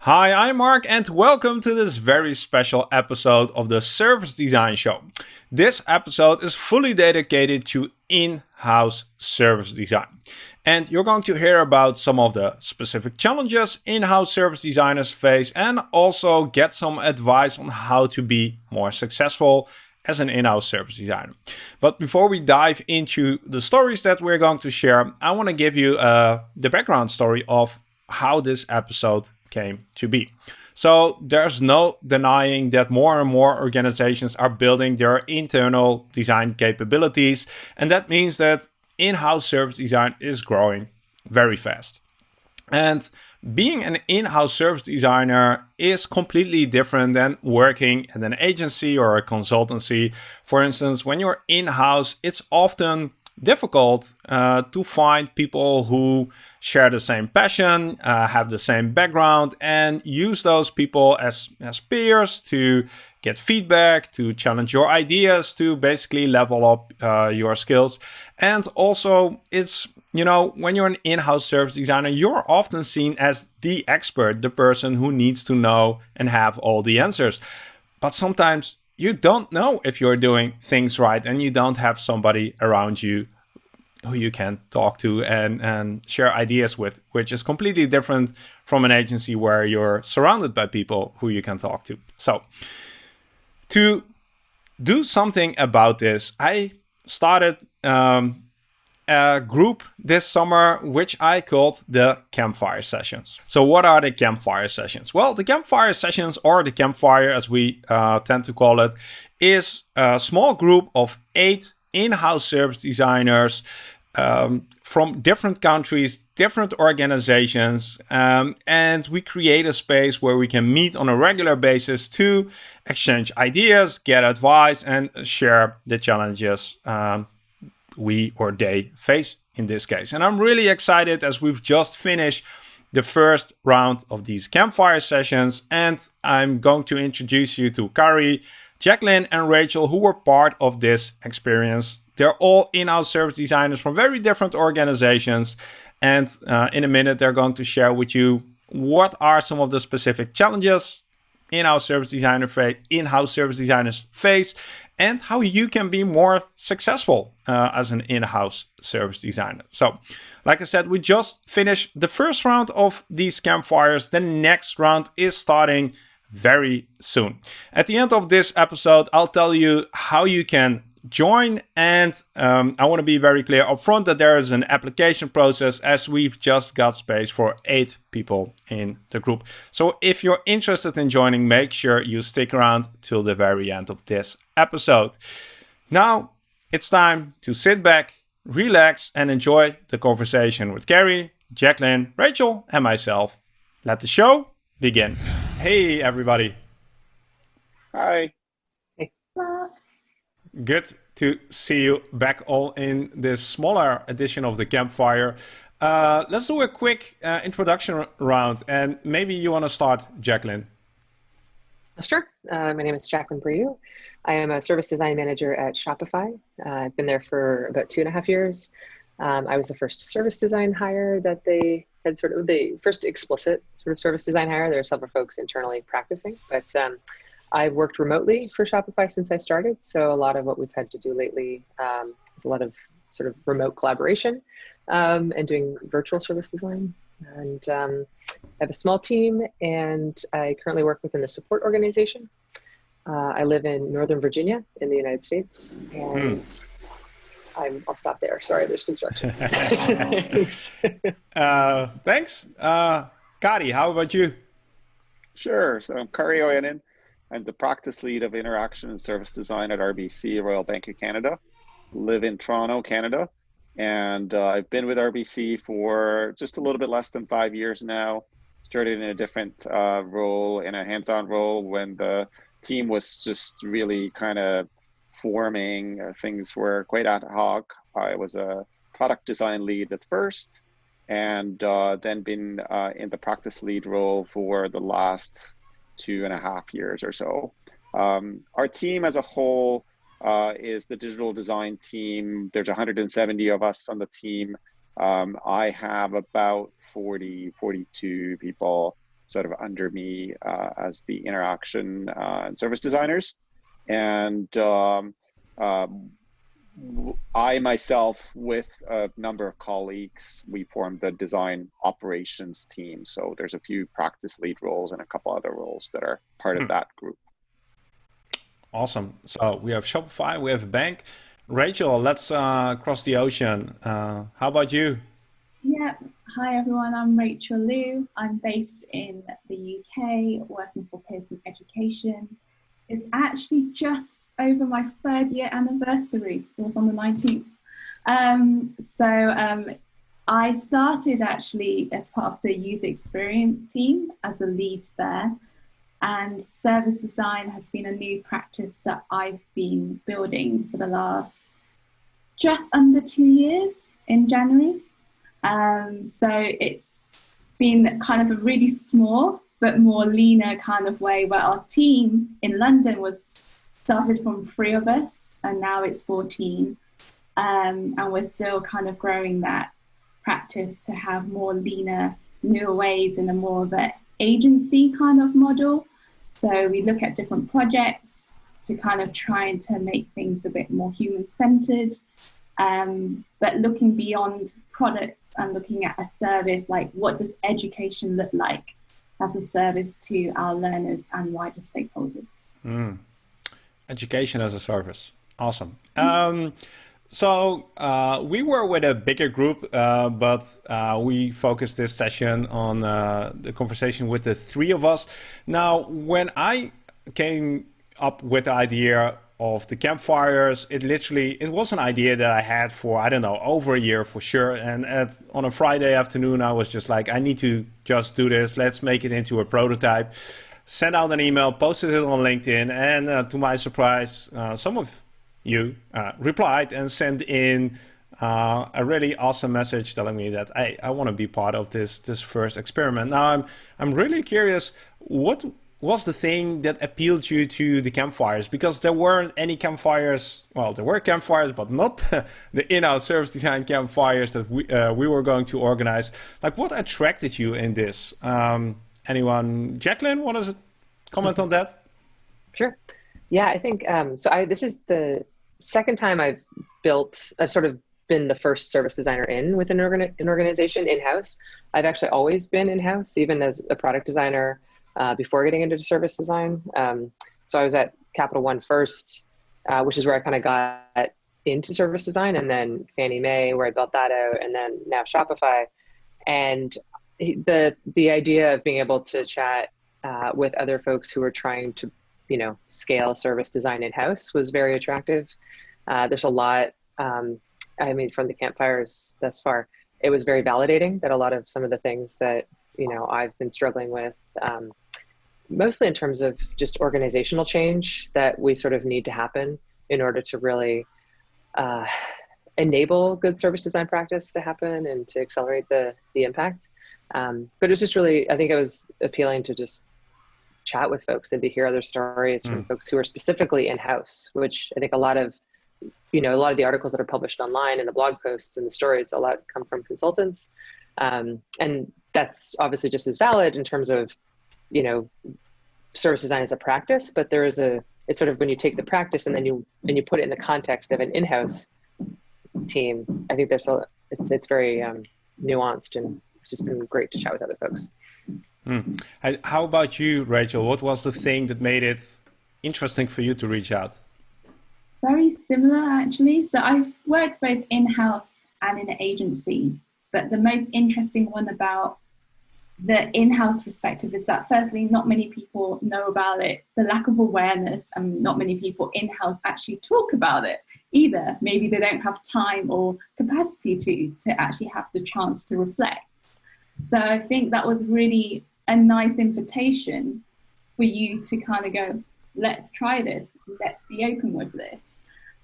Hi, I'm Mark, and welcome to this very special episode of the Service Design Show. This episode is fully dedicated to in house service design. And you're going to hear about some of the specific challenges in house service designers face and also get some advice on how to be more successful as an in-house service designer. But before we dive into the stories that we're going to share, I want to give you uh, the background story of how this episode came to be. So there's no denying that more and more organizations are building their internal design capabilities. And that means that in-house service design is growing very fast. And being an in-house service designer is completely different than working at an agency or a consultancy. For instance, when you're in-house, it's often difficult uh, to find people who share the same passion, uh, have the same background, and use those people as, as peers to get feedback, to challenge your ideas, to basically level up uh, your skills. And also, it's you know, when you're an in-house service designer, you're often seen as the expert, the person who needs to know and have all the answers. But sometimes you don't know if you're doing things right and you don't have somebody around you who you can talk to and, and share ideas with, which is completely different from an agency where you're surrounded by people who you can talk to. So to do something about this, I started um, a group this summer, which I called the campfire sessions. So what are the campfire sessions? Well, the campfire sessions or the campfire as we uh, tend to call it is a small group of eight in-house service designers um, from different countries, different organizations, um, and we create a space where we can meet on a regular basis to exchange ideas, get advice, and share the challenges um, we or they face in this case. And I'm really excited as we've just finished the first round of these campfire sessions, and I'm going to introduce you to Kari, Jacqueline, and Rachel, who were part of this experience they're all in-house service designers from very different organizations. And uh, in a minute, they're going to share with you what are some of the specific challenges in-house service designer face, in-house service designers face, and how you can be more successful uh, as an in-house service designer. So, like I said, we just finished the first round of these campfires. The next round is starting very soon. At the end of this episode, I'll tell you how you can join. And um, I want to be very clear upfront that there is an application process as we've just got space for eight people in the group. So if you're interested in joining, make sure you stick around till the very end of this episode. Now it's time to sit back, relax, and enjoy the conversation with Kari, Jacqueline, Rachel, and myself. Let the show begin. Hey, everybody. Hi. Good to see you back all in this smaller edition of the campfire. Uh, let's do a quick uh, introduction round, and maybe you want to start, Jacqueline. Sure. Uh, my name is Jacqueline Brew. I am a service design manager at Shopify. Uh, I've been there for about two and a half years. Um, I was the first service design hire that they had sort of the first explicit sort of service design hire. There are several folks internally practicing, but um, I've worked remotely for Shopify since I started. So a lot of what we've had to do lately um, is a lot of sort of remote collaboration um, and doing virtual service design. And um, I have a small team and I currently work within the support organization. Uh, I live in Northern Virginia in the United States and mm. i will stop there. Sorry, there's construction. thanks. uh, thanks. Uh, Kari, how about you? Sure. So I'm Kari Oyanen. I'm the practice lead of interaction and service design at RBC, Royal Bank of Canada. Live in Toronto, Canada. And uh, I've been with RBC for just a little bit less than five years now. Started in a different uh, role, in a hands on role, when the team was just really kind of forming. Uh, things were quite ad hoc. I was a product design lead at first, and uh, then been uh, in the practice lead role for the last two and a half years or so. Um, our team as a whole uh, is the digital design team. There's 170 of us on the team. Um, I have about 40, 42 people sort of under me uh, as the interaction uh, and service designers. And um, um, I myself, with a number of colleagues, we formed the design operations team. So there's a few practice lead roles and a couple other roles that are part of hmm. that group. Awesome. So we have Shopify, we have a bank. Rachel, let's uh, cross the ocean. Uh, how about you? Yeah. Hi, everyone. I'm Rachel Liu. I'm based in the UK, working for Pearson Education. It's actually just over my third year anniversary. It was on the 19th. Um, so um, I started actually as part of the user experience team as a lead there. And service design has been a new practice that I've been building for the last just under two years in January. Um, so it's been kind of a really small but more leaner kind of way where our team in London was started from three of us and now it's 14. Um, and we're still kind of growing that practice to have more leaner, newer ways in a more of an agency kind of model. So we look at different projects to kind of trying to make things a bit more human centered um, but looking beyond products and looking at a service like what does education look like as a service to our learners and wider stakeholders. Mm. Education as a service. Awesome. Um, so uh, we were with a bigger group, uh, but uh, we focused this session on uh, the conversation with the three of us. Now, when I came up with the idea of the campfires it literally it was an idea that i had for i don't know over a year for sure and at, on a friday afternoon i was just like i need to just do this let's make it into a prototype sent out an email posted it on linkedin and uh, to my surprise uh, some of you uh, replied and sent in uh, a really awesome message telling me that hey, I want to be part of this this first experiment. Now I'm I'm really curious what was the thing that appealed you to the campfires? Because there weren't any campfires. Well, there were campfires, but not the in-house service design campfires that we uh, we were going to organize. Like, what attracted you in this? Um, anyone? Jacqueline, want to comment on that? Sure. Yeah, I think um, so. I this is the second time I've built. I've sort of been the first service designer in with an, an organization in-house. I've actually always been in-house, even as a product designer uh, before getting into service design. Um, so I was at Capital One first, uh, which is where I kind of got into service design, and then Fannie Mae, where I built that out, and then now Shopify. And the the idea of being able to chat uh, with other folks who are trying to, you know, scale service design in house was very attractive. Uh, there's a lot. Um, I mean, from the campfires thus far, it was very validating that a lot of some of the things that you know I've been struggling with. Um, mostly in terms of just organizational change that we sort of need to happen in order to really uh, enable good service design practice to happen and to accelerate the the impact. Um, but it was just really, I think it was appealing to just chat with folks and to hear other stories mm. from folks who are specifically in house, which I think a lot of you know a lot of the articles that are published online and the blog posts and the stories a lot come from consultants um, and that's obviously just as valid in terms of you know service design as a practice but there is a it's sort of when you take the practice and then you and you put it in the context of an in-house team i think there's a it's it's very um, nuanced and it's just been great to chat with other folks. Mm. how about you rachel? What was the thing that made it interesting for you to reach out? Very similar actually. So i've worked both in-house and in an agency but the most interesting one about the in-house perspective is that firstly not many people know about it. The lack of awareness and not many people in-house actually talk about it either. Maybe they don't have time or capacity to to actually have the chance to reflect so i think that was really a nice invitation for you to kind of go let's try this let's be open with this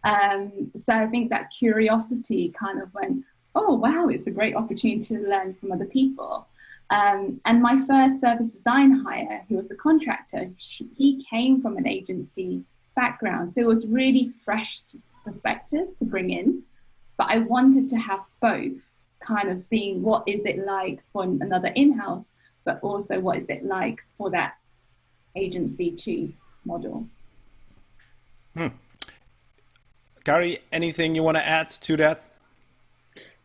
um, so i think that curiosity kind of went oh wow it's a great opportunity to learn from other people um, and my first service design hire, who was a contractor, she, he came from an agency background. So it was really fresh perspective to bring in. But I wanted to have both kind of seeing what is it like for another in-house, but also what is it like for that agency to model. Hmm. Kari, anything you want to add to that?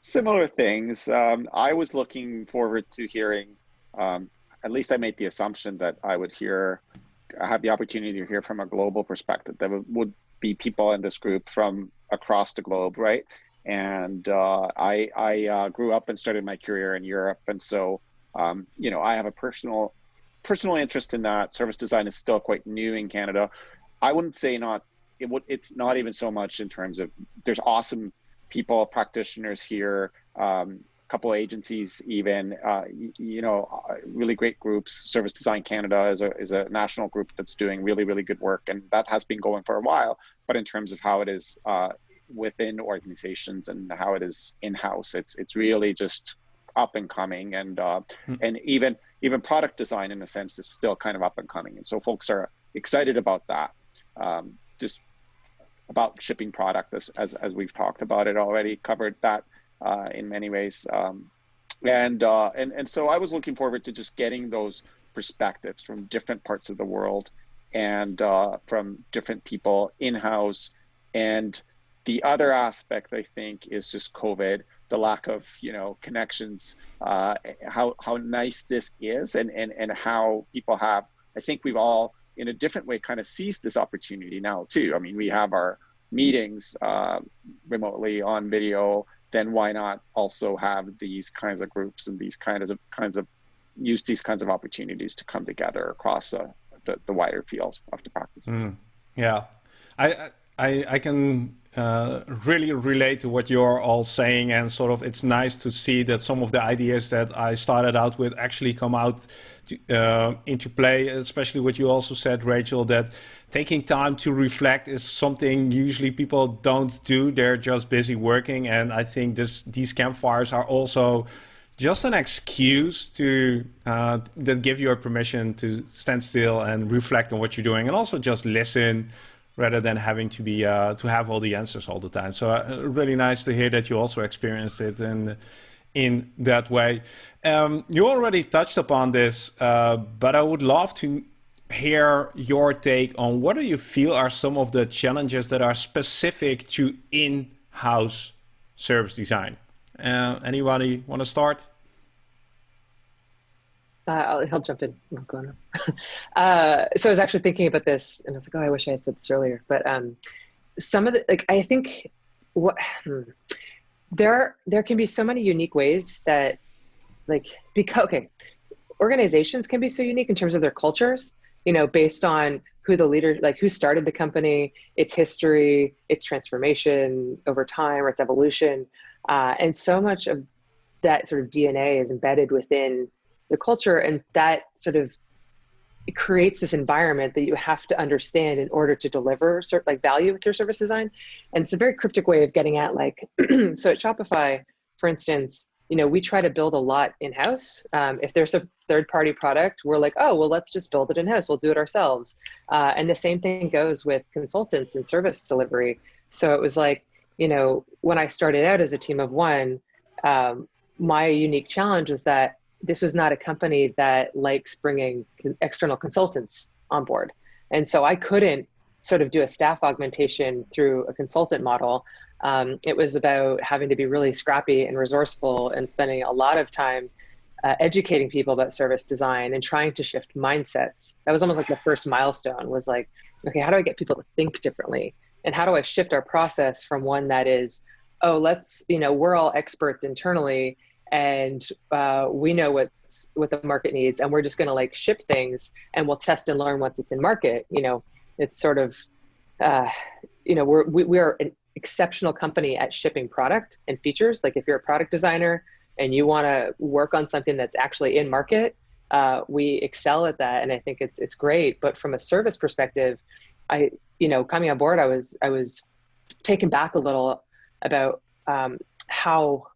Similar things. Um, I was looking forward to hearing, um, at least I made the assumption that I would hear, I have the opportunity to hear from a global perspective. There would be people in this group from across the globe, right? And uh, I, I uh, grew up and started my career in Europe. And so, um, you know, I have a personal personal interest in that. Service design is still quite new in Canada. I wouldn't say not. It would. It's not even so much in terms of there's awesome people, practitioners here. Um, a couple agencies, even uh, you, you, know, uh, really great groups. Service Design Canada is a is a national group that's doing really really good work, and that has been going for a while. But in terms of how it is uh, within organizations and how it is in house, it's it's really just up and coming, and uh, hmm. and even even product design in a sense is still kind of up and coming, and so folks are excited about that. Um, just about shipping product as, as, as we've talked about it already covered that uh, in many ways um, and uh, and and so I was looking forward to just getting those perspectives from different parts of the world and uh, from different people in house and the other aspect I think is just COVID the lack of you know connections uh, how how nice this is and and and how people have I think we've all in a different way kind of seized this opportunity now too. I mean we have our meetings uh, remotely on video then why not also have these kinds of groups and these kinds of kinds of use these kinds of opportunities to come together across uh, the, the wider field of the practice. Mm, yeah. I, I i can uh, really relate to what you're all saying and sort of it's nice to see that some of the ideas that I started out with actually come out to, uh, into play especially what you also said Rachel that taking time to reflect is something usually people don't do. They're just busy working and I think this these campfires are also just an excuse to uh, that give you a permission to stand still and reflect on what you're doing and also just listen rather than having to be uh, to have all the answers all the time. So uh, really nice to hear that you also experienced it in in that way. Um, you already touched upon this, uh, but I would love to hear your take on what do you feel are some of the challenges that are specific to in-house service design. Uh, anybody want to start? Uh, he'll jump in. uh, so I was actually thinking about this, and I was like, "Oh, I wish I had said this earlier." But um, some of the like, I think what hmm, there there can be so many unique ways that like because okay, organizations can be so unique in terms of their cultures. You know, based on who the leader, like who started the company, its history, its transformation over time, or its evolution, uh, and so much of that sort of DNA is embedded within the culture and that sort of it creates this environment that you have to understand in order to deliver sort like value with your service design. And it's a very cryptic way of getting at like so at shopify for instance you know we try to build a lot in house um, if there's a third party product we're like oh well let's just build it in house we'll do it ourselves. Uh, and the same thing goes with consultants and service delivery. So it was like you know when i started out as a team of one um, my unique challenge was that this was not a company that likes bringing external consultants on board. And so I couldn't sort of do a staff augmentation through a consultant model. Um, it was about having to be really scrappy and resourceful and spending a lot of time uh, educating people about service design and trying to shift mindsets. That was almost like the first milestone was like, okay, how do I get people to think differently? And how do I shift our process from one that is, oh, let's, you know, we're all experts internally and uh, we know what's what the market needs and we're just going to like ship things and we'll test and learn once it's in market you know? It's sort of uh, you know we're we, we are an exceptional company at shipping product and features. Like if you're a product designer and you want to work on something that's actually in market uh, we excel at that and i think it's it's great. But from a service perspective i you know coming on board i was i was taken back a little about um, how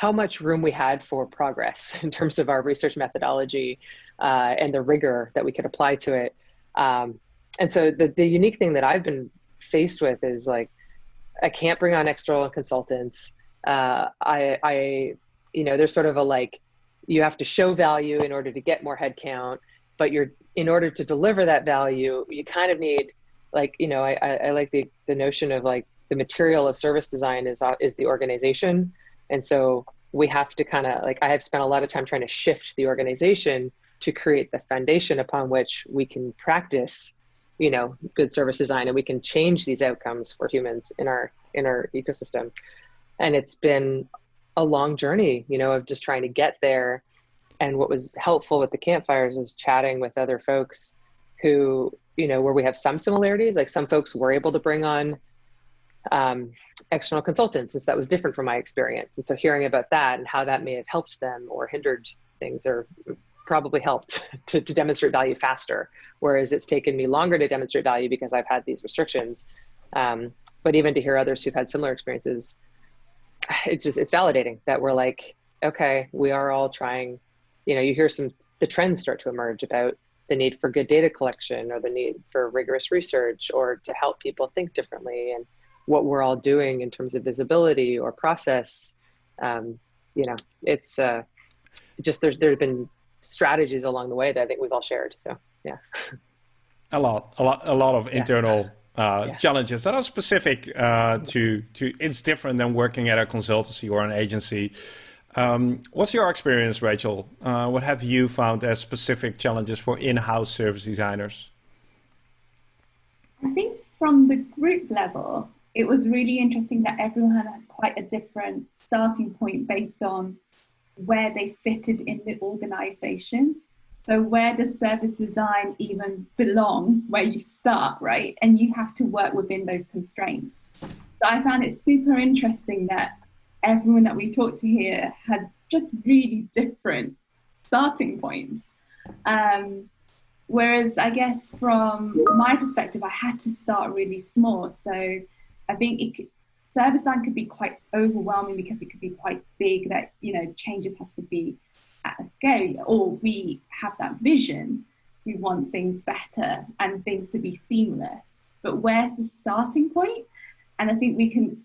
how much room we had for progress in terms of our research methodology uh, and the rigor that we could apply to it. Um, and so the, the unique thing that I've been faced with is like, I can't bring on external consultants. Uh, I, I, you know, there's sort of a like, you have to show value in order to get more headcount, but you're in order to deliver that value, you kind of need like you know I, I like the the notion of like the material of service design is uh, is the organization, and so we have to kind of like I have spent a lot of time trying to shift the organization to create the foundation upon which we can practice you know good service design and we can change these outcomes for humans in our in our ecosystem. And it's been a long journey you know of just trying to get there. And what was helpful with the campfires was chatting with other folks who you know where we have some similarities like some folks were able to bring on um, external consultants since that was different from my experience. And so hearing about that and how that may have helped them or hindered things or probably helped to, to demonstrate value faster. Whereas it's taken me longer to demonstrate value because i've had these restrictions. Um, but even to hear others who've had similar experiences it's just it's validating that we're like okay we are all trying you know you hear some the trends start to emerge about the need for good data collection or the need for rigorous research or to help people think differently. And what we're all doing in terms of visibility or process um, you know it's uh, just there's there's been strategies along the way that i think we've all shared so yeah a lot a lot a lot of internal yeah. Uh, yeah. challenges that are specific uh, to to it's different than working at a consultancy or an agency um, what's your experience, Rachel? Uh, what have you found as specific challenges for in-house service designers? I think from the group level, it was really interesting that everyone had quite a different starting point based on where they fitted in the organization. So where does service design even belong where you start, right? And you have to work within those constraints. So I found it super interesting that everyone that we talked to here had just really different starting points. Um, whereas I guess from my perspective, I had to start really small. So I think it could, service design could be quite overwhelming because it could be quite big that, you know, changes has to be at a scale or we have that vision. We want things better and things to be seamless. But where's the starting point? And I think we can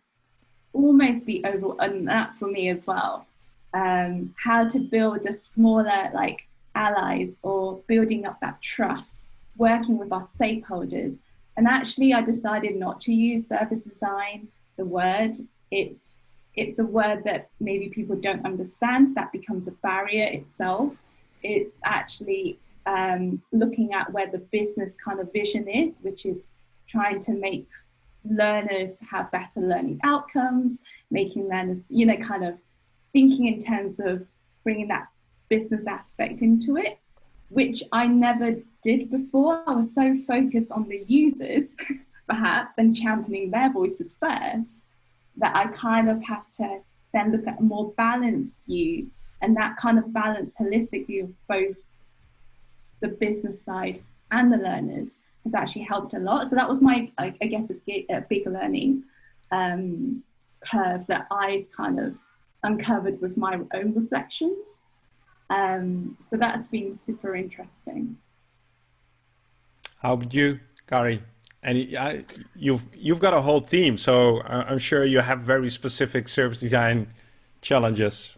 almost be over, and that's for me as well. Um, how to build the smaller like allies or building up that trust, working with our stakeholders. And actually, I decided not to use service design, the word. It's it's a word that maybe people don't understand. That becomes a barrier itself. It's actually um, looking at where the business kind of vision is, which is trying to make learners have better learning outcomes, making learners, you know, kind of thinking in terms of bringing that business aspect into it, which I never did before. I was so focused on the users, perhaps, and championing their voices first, that I kind of have to then look at a more balanced view and that kind of balanced holistic view of both the business side and the learners has actually helped a lot. So that was my, I, guess, a, a, big learning um, curve that I've kind of uncovered with my own reflections. Um, so that's been super interesting. How about you, Kari? And I, you've you've got a whole team, so I'm sure you have very specific service design challenges.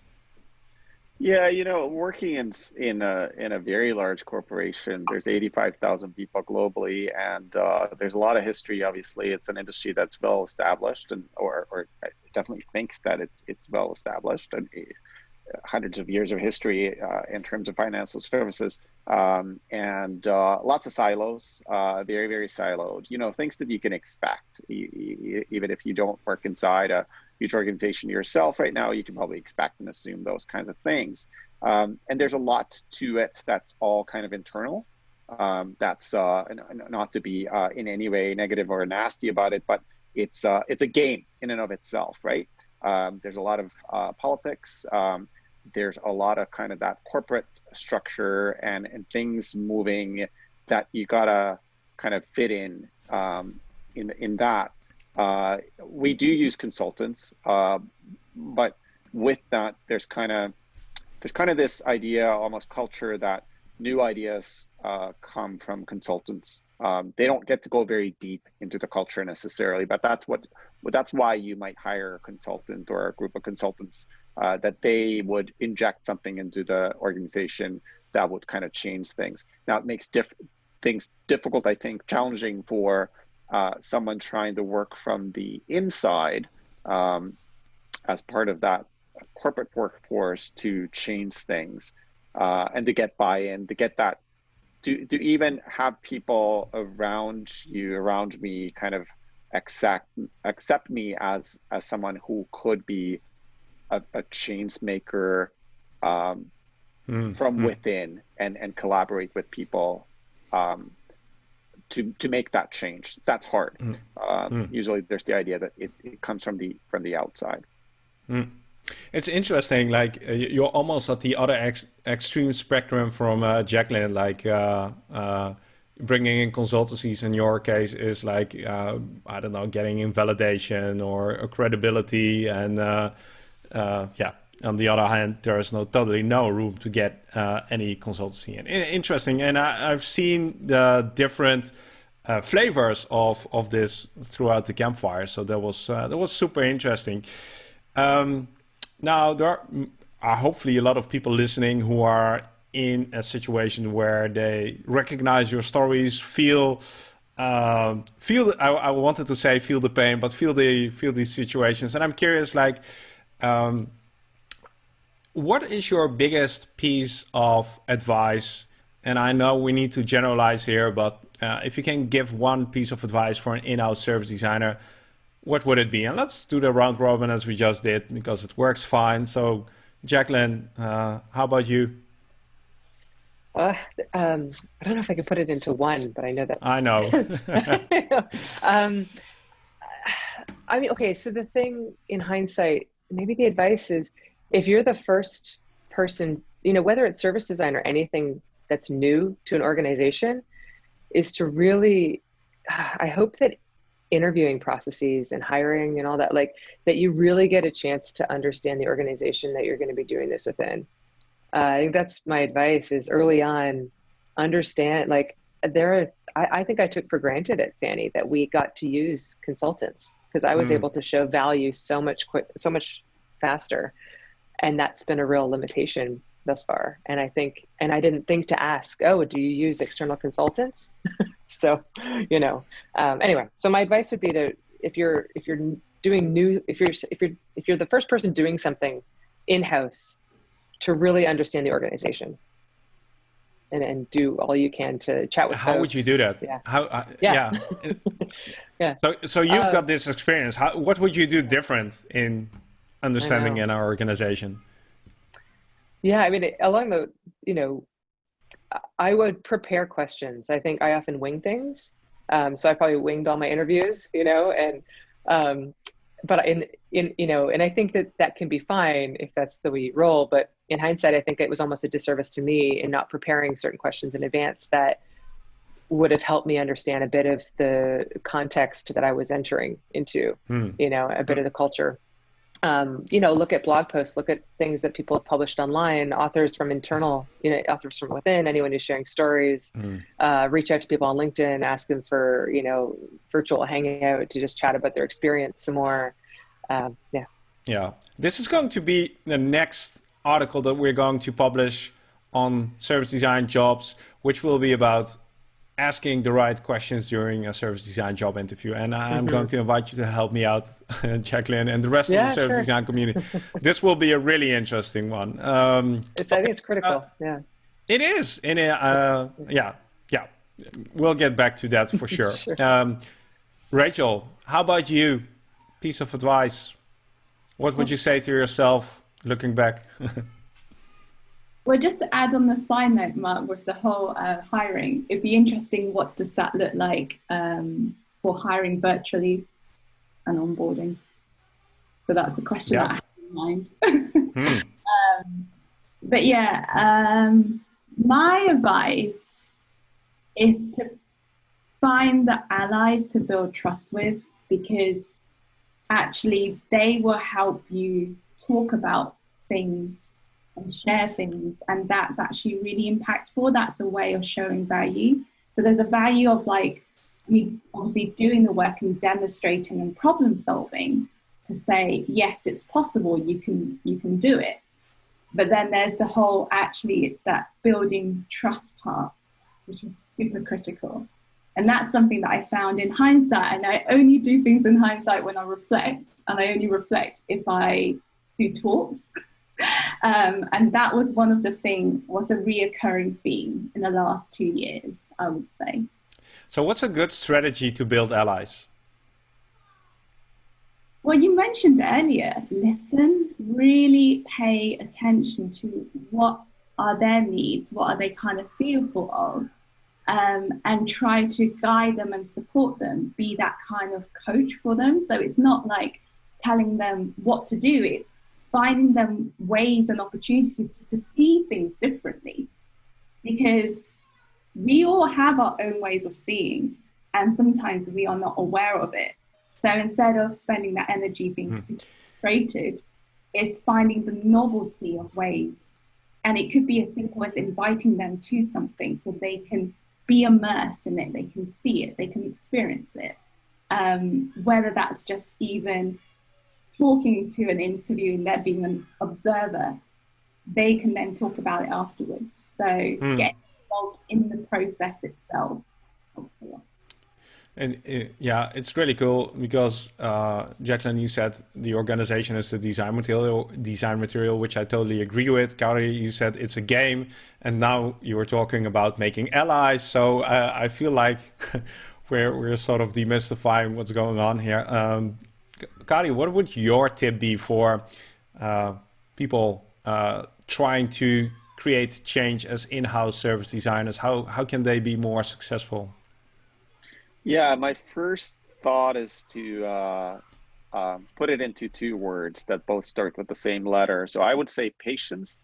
Yeah, you know, working in in a in a very large corporation, there's 85,000 people globally, and uh, there's a lot of history. Obviously, it's an industry that's well established, and or or definitely thinks that it's it's well established, and hundreds of years of history uh, in terms of financial services, um, and uh, lots of silos, uh, very very siloed. You know, things that you can expect, even if you don't work inside a huge organization yourself right now, you can probably expect and assume those kinds of things. Um, and there's a lot to it that's all kind of internal. Um, that's uh, not to be uh, in any way negative or nasty about it, but it's uh, it's a game in and of itself, right? Um, there's a lot of politics. There's a lot of kind of that corporate structure and and things moving that you gotta kind of fit in um, in in that uh, we do use consultants, uh, but with that, there's kind of there's kind of this idea, almost culture that new ideas uh, come from consultants. Um, they don't get to go very deep into the culture necessarily, but that's what that's why you might hire a consultant or a group of consultants uh, that they would inject something into the organization that would kind of change things. Now it makes diff things difficult, I think, challenging for uh, someone trying to work from the inside um, as part of that corporate workforce to change things uh, and to get buy-in, to get that, to, to even have people around you, around me, kind of accept accept me as as someone who could be a, a change maker um, mm, from mm. within and and collaborate with people um, to to make that change. That's hard. Mm. Um, usually, there's the idea that it, it comes from the from the outside. Mm. It's interesting, like uh, you're almost at the other ex extreme spectrum from uh, Jacqueline. Like uh, uh, bringing in consultancies in your case is like uh, I don't know, getting in validation or credibility, and uh, yeah. On the other hand, there is no totally no room to get any consultancy in. Interesting, and I, have seen the different. Uh, flavors of of this throughout the campfire. So that was uh, that was super interesting. Um, now, there are, are hopefully a lot of people listening who are in a situation where they recognize your stories, feel um, feel. I, I, wanted to say feel the pain, but feel the feel these situations. And I'm curious, like, um, what is your biggest piece of advice? And I know we need to generalize here, but uh, if you can give one piece of advice for an in-house service designer, what would it be? And let's do the round robin as we just did because it works fine. So, Jacqueline, uh, how about you? Uh, um, I don't know if I can put it into one, but I know that. I know. um, I mean, okay. So the thing in hindsight, maybe the advice is, if you're the first person, you know, whether it's service design or anything that's new to an organization, is to really. I hope that interviewing processes and hiring and all that like that you really get a chance to understand the organization that you're going to be doing this within uh, i think that's my advice is early on understand like there are I, I, think i took for granted at fannie that we got to use consultants because i was mm. able to show value so much quick so much faster. And that's been a real limitation thus far. And i think and i didn't think to ask oh do you use external consultants? So you know um, anyway so my advice would be to if you're if you're doing new if you're if you're if you're the first person doing something in-house to really understand the organization and and do all you can to chat with how folks. would you do that yeah how uh, yeah yeah, yeah. so so you've uh, got this experience how what would you do different in understanding in our organization yeah i mean along the you know I would prepare questions. I think I often wing things. Um, so I probably winged all my interviews, you know, and, um, but in, in, you know, and I think that that can be fine if that's the way you roll. But in hindsight, I think it was almost a disservice to me in not preparing certain questions in advance that would have helped me understand a bit of the context that I was entering into, hmm. you know, a bit of the culture um, you know, look at blog posts, look at things that people have published online, authors from internal, you know, authors from within, anyone who's sharing stories, mm. uh, reach out to people on LinkedIn, ask them for, you know, virtual hangout to just chat about their experience some more. Um, yeah. Yeah. This is going to be the next article that we're going to publish on service design jobs, which will be about asking the right questions during a service design job interview. And I'm mm-hmm. going to invite you to help me out, Jacqueline, and the rest yeah, of the service sure. design community. this will be a really interesting one. Um, it's, I think it's critical. Uh, yeah. It is. In a, uh, yeah, yeah. We'll get back to that for sure. sure. Um, Rachel, how about you? Piece of advice. What would you say to yourself looking back? Well, just to add on the side note, Mark, with the whole uh, hiring, it'd be interesting what does that look like um, for hiring virtually and onboarding. So that's the question yeah. that I have in mind. hmm. um, but yeah, um, my advice is to find the allies to build trust with because actually they will help you talk about things and share things. And that's actually really impactful. That's a way of showing value. So there's a value of like me obviously doing the work and demonstrating and problem solving to say, yes, it's possible, you can you can do it. But then there's the whole actually it's that building trust part, which is super critical. And that's something that I found in hindsight. And I only do things in hindsight when I reflect, and I only reflect if I do talks. Um, and that was one of the thing was a reoccurring theme in the last two years, I would say. So, what's a good strategy to build allies? Well, you mentioned earlier, listen, really pay attention to what are their needs, what are they kind of fearful of, um, and try to guide them and support them, be that kind of coach for them. So it's not like telling them what to do, it's finding them ways and opportunities to, to see things differently. Because we all have our own ways of seeing, and sometimes we are not aware of it. So instead of spending that energy being mm. frustrated, it's finding the novelty of ways. And it could be as simple as inviting them to something so they can be immersed in it, they can see it, they can experience it. Um, whether that's just even talking to an interview and they're being an observer, they can then talk about it afterwards. So mm. get involved in the process itself. And uh, yeah, it's really cool because uh, Jacqueline, you said the organization is the design material, design material, which I totally agree with. Kari, you said it's a game, and now you were talking about making allies. So uh, I feel like we're we're sort of demystifying what's going on here. Um, Kari, what would your tip be for uh, people uh, trying to create change as in-house service designers? How how can they be more successful? Yeah, my first thought is to uh, um, put it into two words that both start with the same letter. So I would say patience,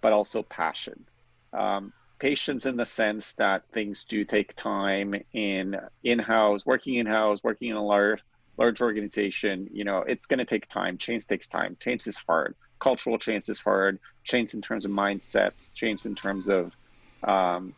but also passion. Um, patience in the sense that things do take time in in-house, working in-house, working in a large large organization. You know, it's going to take time. Change takes time. Change is hard. Cultural change is hard. Change in terms of mindsets. Change in terms of um,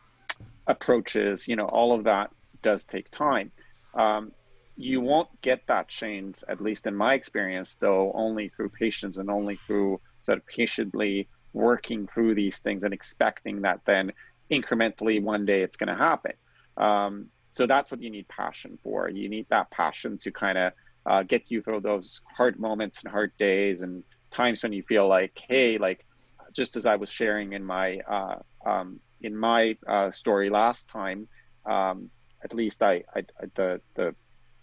approaches. You know, all of that does take time. Um, you won't get that change, at least in my experience, though, only through patience and only through sort of patiently working through these things and expecting that then incrementally one day it's going to happen. Um, so that's what you need passion for. You need that passion to kind of uh, get you through those hard moments and hard days and times when you feel like, hey, like just as I was sharing in my uh, um, in my uh, story last time, um, at least I, I, the the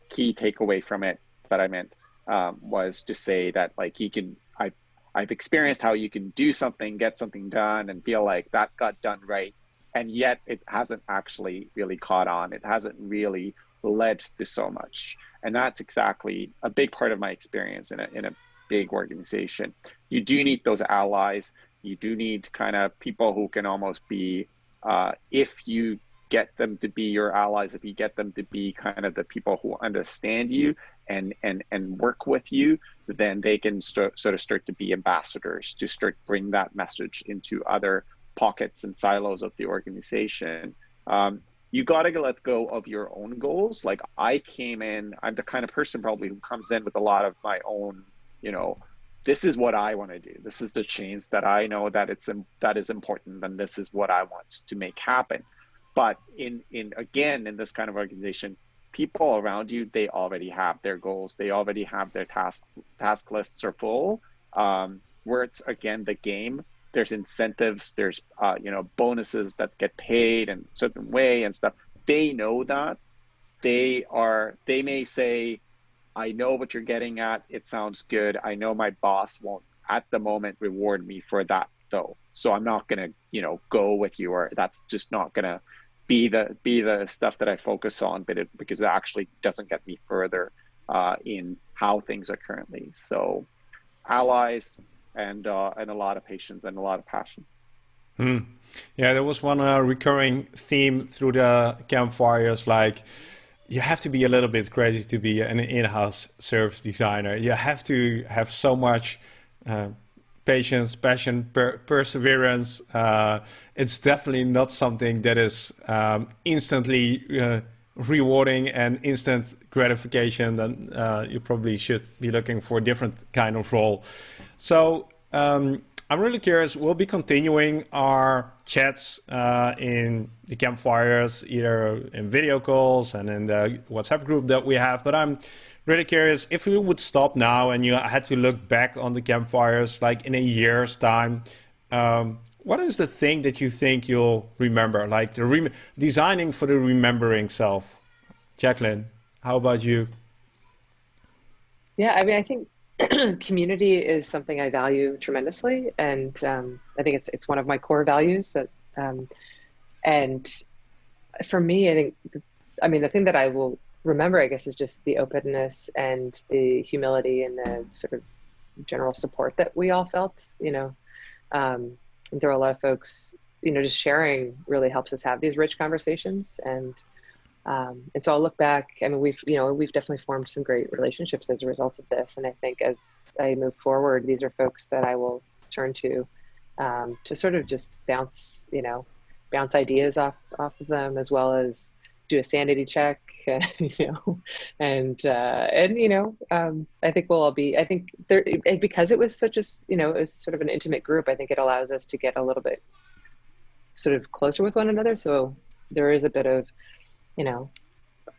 key takeaway from it that I meant um, was to say that like you can I I've experienced how you can do something, get something done, and feel like that got done right, and yet it hasn't actually really caught on. It hasn't really led to so much, and that's exactly a big part of my experience in a in a big organization. You do need those allies. You do need kind of people who can almost be uh, if you get them to be your allies, if you get them to be kind of the people who understand you and and and work with you, then they can st- sort of start to be ambassadors to start bring that message into other pockets and silos of the organization. Um, you got to let go of your own goals. Like I came in, I'm the kind of person probably who comes in with a lot of my own, you know, this is what I want to do. This is the change that I know that it's that is important, and this is what I want to make happen. But in in again in this kind of organization, people around you they already have their goals. They already have their tasks. Task lists are full. Um, where it's again the game. There's incentives. There's uh, you know bonuses that get paid in a certain way and stuff. They know that. They are. They may say, "I know what you're getting at. It sounds good. I know my boss won't at the moment reward me for that though. So I'm not gonna, you know, go with you, or that's just not gonna be the be the stuff that I focus on, but it because it actually doesn't get me further uh, in how things are currently. So, allies and uh, and a lot of patience and a lot of passion. Hmm. Yeah, there was one uh, recurring theme through the campfires, like you have to be a little bit crazy to be an in-house service designer. You have to have so much uh, patience, passion, per perseverance. Uh, it's definitely not something that is um, instantly uh, rewarding and instant gratification. Then uh, you probably should be looking for a different kind of role. So um, I'm really curious. We'll be continuing our chats uh, in the campfires, either in video calls and in the WhatsApp group that we have. But I'm really curious if you would stop now and you had to look back on the campfires, like in a year's time. Um, what is the thing that you think you'll remember? Like the rem designing for the remembering self. Jacqueline, how about you? Yeah, I mean, I think community is something I value tremendously, and um, I think it's it's one of my core values. That, um, and for me, I think, I mean, the thing that I will remember, I guess, is just the openness and the humility and the sort of general support that we all felt. You know, um, there are a lot of folks. You know, just sharing really helps us have these rich conversations and. Um, and so I'll look back. I mean, we've you know we've definitely formed some great relationships as a result of this. And I think as I move forward, these are folks that I will turn to um, to sort of just bounce you know bounce ideas off off of them as well as do a sanity check. and, you know, and uh, and you know, um, I think we'll all be. I think there because it was such a you know it was sort of an intimate group. I think it allows us to get a little bit sort of closer with one another. So there is a bit of you know,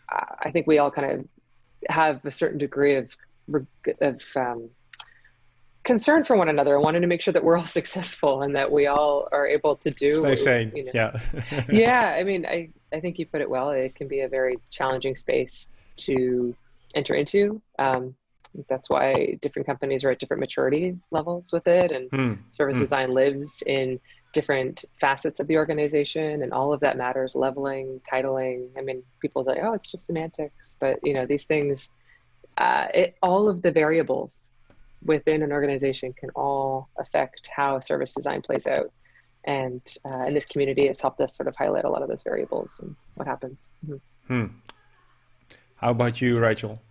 I think we all kind of have a certain degree of of um, concern for one another and wanting to make sure that we're all successful and that we all are able to do. Stay sane. You know. Yeah. yeah. I mean, I I think you put it well. It can be a very challenging space to enter into. Um, that's why different companies are at different maturity levels with it, and hmm. service hmm. design lives in different facets of the organization and all of that matters leveling titling i mean people say oh it's just semantics but you know these things uh, it, all of the variables within an organization can all affect how service design plays out and uh, in this community has helped us sort of highlight a lot of those variables and what happens mm-hmm. hmm. how about you rachel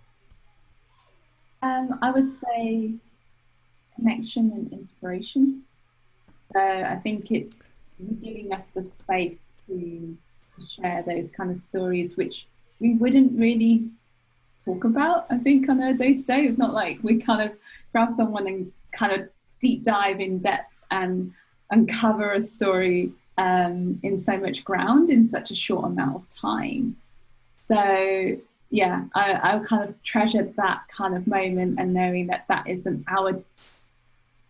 um, i would say connection and inspiration so I think it's giving us the space to share those kind of stories, which we wouldn't really talk about, I think, on a day to day. It's not like we kind of grab someone and kind of deep dive in depth and uncover a story um, in so much ground in such a short amount of time. So yeah, I, I kind of treasure that kind of moment and knowing that that isn't our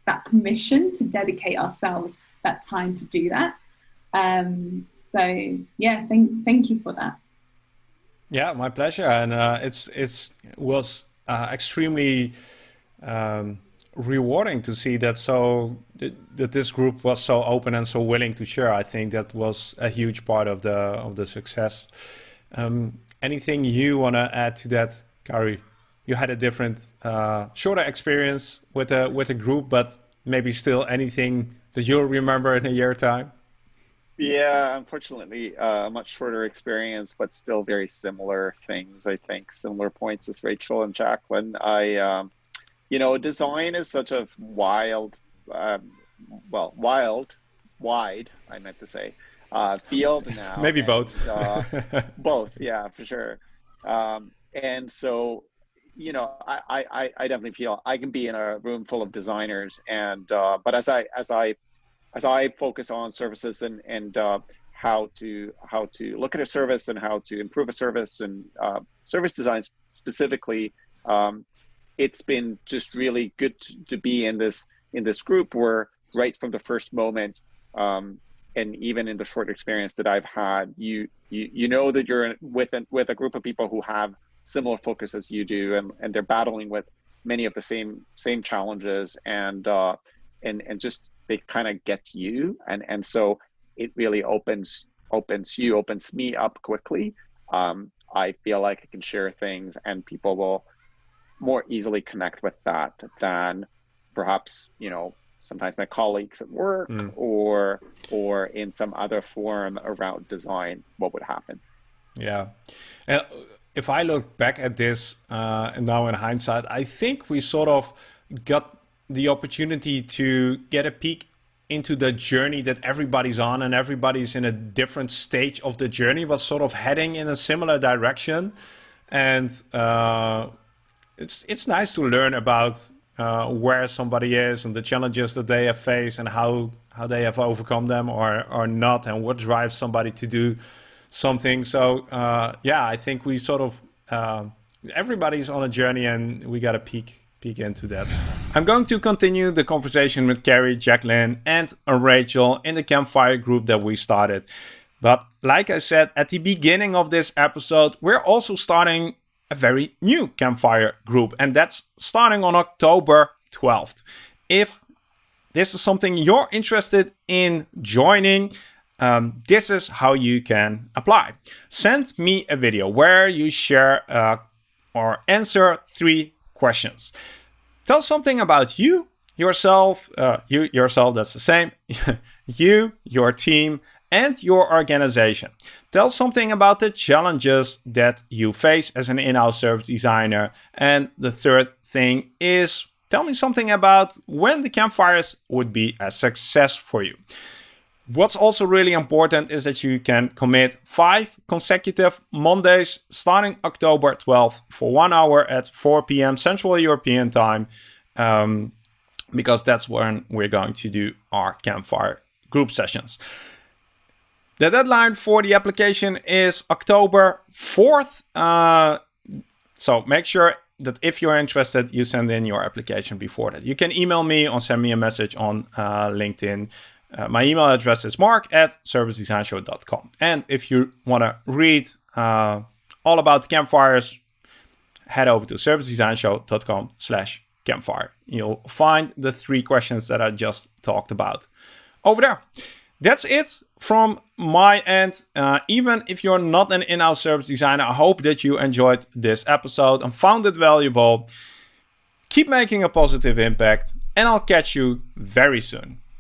that permission to dedicate ourselves that time to do that. Um, so yeah, thank thank you for that. Yeah, my pleasure, and uh, it's it's was uh, extremely um, rewarding to see that so that this group was so open and so willing to share. I think that was a huge part of the of the success. Um, anything you want to add to that, Kari? you had a different, uh, shorter experience with a with a group, but maybe still anything that you'll remember in a year time. Yeah, unfortunately, uh, a much shorter experience, but still very similar things. I think similar points as Rachel and Jacqueline. I, um, you know, design is such a wild, um, well, wild, wide. I meant to say, uh, field now. Maybe and, both. uh, both, yeah, for sure. Um, and so you know, I, I, I definitely feel I can be in a room full of designers, and uh, but as I as I as I focus on services and and uh, how to how to look at a service and how to improve a service and uh, service design specifically, um, it's been just really good to, to, be in this in this group where right from the first moment. Um, and even in the short experience that I've had, you you you know that you're with with a group of people who have similar focus as you do, and, and they're battling with many of the same same challenges, and uh, and and just they kind of get you, and and so it really opens opens you opens me up quickly. Um, I feel like I can share things, and people will more easily connect with that than perhaps you know sometimes my colleagues at work mm. or or in some other forum around design what would happen. Yeah. And if I look back at this uh, and now in hindsight, I think we sort of got the opportunity to get a peek into the journey that everybody's on and everybody's in a different stage of the journey but sort of heading in a similar direction. And uh, it's it's nice to learn about uh, where somebody is and the challenges that they have faced and how how they have overcome them or or not and what drives somebody to do something so uh, yeah I think we sort of uh, everybody's on a journey and we got a peek peek into that. I'm going to continue the conversation with Kari, Jacqueline, and Rachel in the campfire group that we started. But like I said at the beginning of this episode, we're also starting a very new campfire group, and that's starting on October 12th. If this is something you're interested in joining, um, this is how you can apply. Send me a video where you share uh, or answer three questions. Tell something about you, yourself, uh, you yourself, that's the same, you, your team, and your organization. Tell something about the challenges that you face as an in-house service designer. And the third thing is tell me something about when the campfires would be a success for you. What's also really important is that you can commit five consecutive Mondays starting October 12th for one hour at 4 p.m. Central European time, um, because that's when we're going to do our campfire group sessions. The deadline for the application is October 4th. Uh, so make sure that if you're interested, you send in your application before that. You can email me or send me a message on uh, LinkedIn. Uh, my email address is mark at servicedesignshow.com. And if you want to read uh, all about campfires, head over to servicedesignshow.com slash campfire. You'll find the three questions that I just talked about over there. That's it from my end. Uh, even if you're not an in-house service designer, I hope that you enjoyed this episode and found it valuable. Keep making a positive impact and I'll catch you very soon.